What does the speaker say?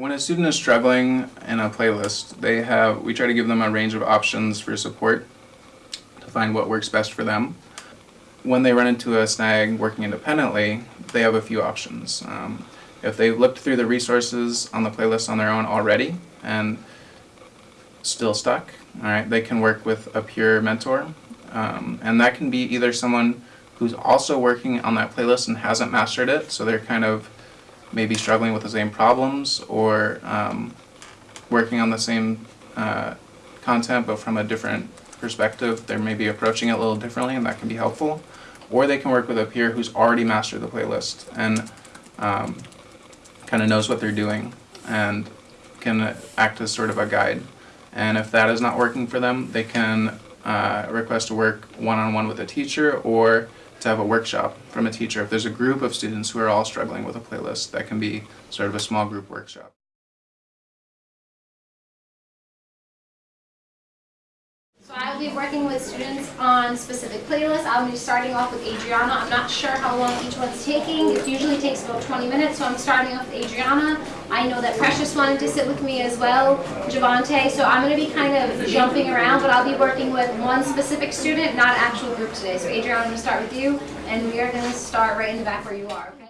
When a student is struggling in a playlist, they have we try to give them a range of options for support to find what works best for them. When they run into a snag working independently, they have a few options. Um, if they've looked through the resources on the playlist on their own already and still stuck, all right, they can work with a peer mentor, um, and that can be either someone who's also working on that playlist and hasn't mastered it, so they're kind of maybe struggling with the same problems or um, working on the same uh, content but from a different perspective. They're maybe approaching it a little differently and that can be helpful. Or they can work with a peer who's already mastered the playlist and um, kind of knows what they're doing and can act as sort of a guide. And if that is not working for them, they can uh, request to work one-on-one with a teacher or to have a workshop from a teacher. If there's a group of students who are all struggling with a playlist, that can be sort of a small group workshop. Be working with students on specific playlists. I'll be starting off with Adriana. I'm not sure how long each one's taking. It usually takes about 20 minutes, so I'm starting off with Adriana. I know that Precious wanted to sit with me as well, Javante, so I'm going to be kind of jumping around, but I'll be working with one specific student, not actual group today. So Adriana, I'm going to start with you, and we are going to start right in the back where you are, okay?